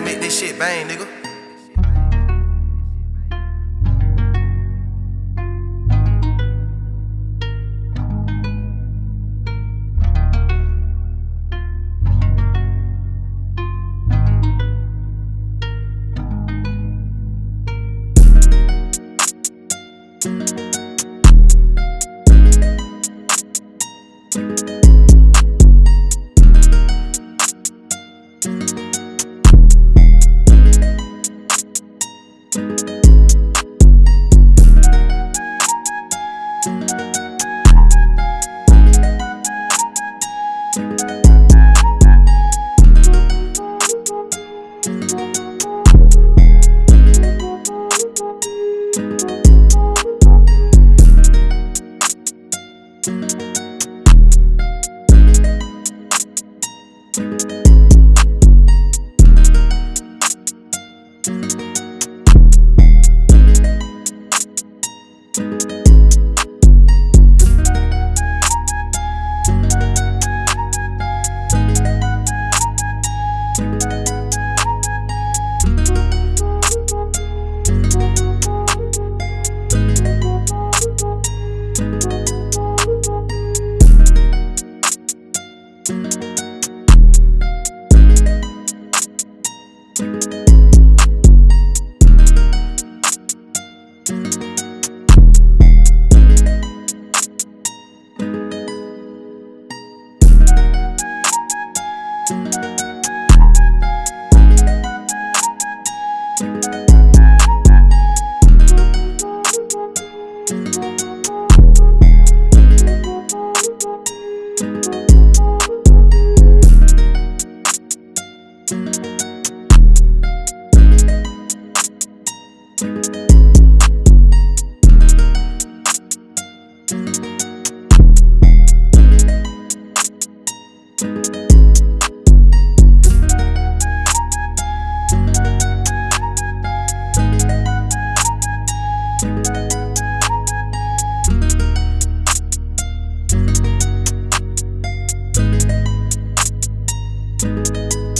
make this shit bang, nigga. Thank Música